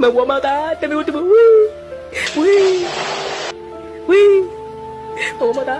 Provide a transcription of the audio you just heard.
帮我妈打，对面我怎么喂喂喂？帮我妈打。